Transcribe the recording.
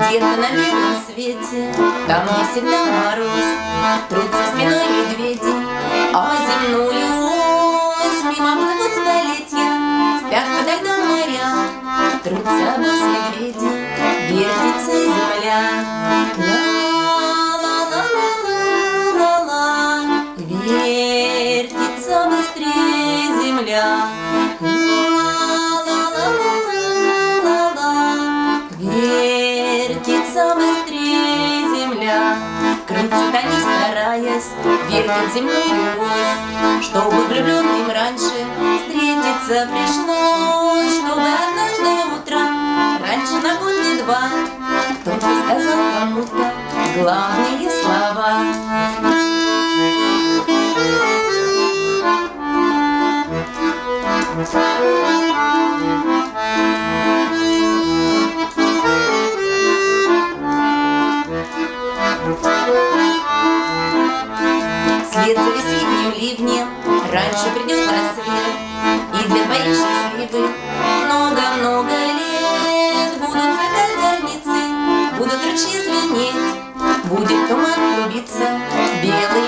Где-то на белом свете, там, где всегда мороз, Трутся спиной медведи, а земную ось Мимо плывут столетия, спят подо льдом моря, Трутся босс медведи, вертится земля. Ла-ла-ла-ла-ла-ла, вертится быстрее земля. Крутят они, стараясь, вертят земную ось, Чтобы влюбленным раньше встретиться пришлось, Чтобы однажды утром, раньше на год не два, Кто-то сказал кому-то главные слова. Вслед за весенним ливнем Раньше придет рассвет И для твоей счастливой Много-много лет Будут цветать зорницы Будут ручьи звенеть Будет туман клубиться Белый,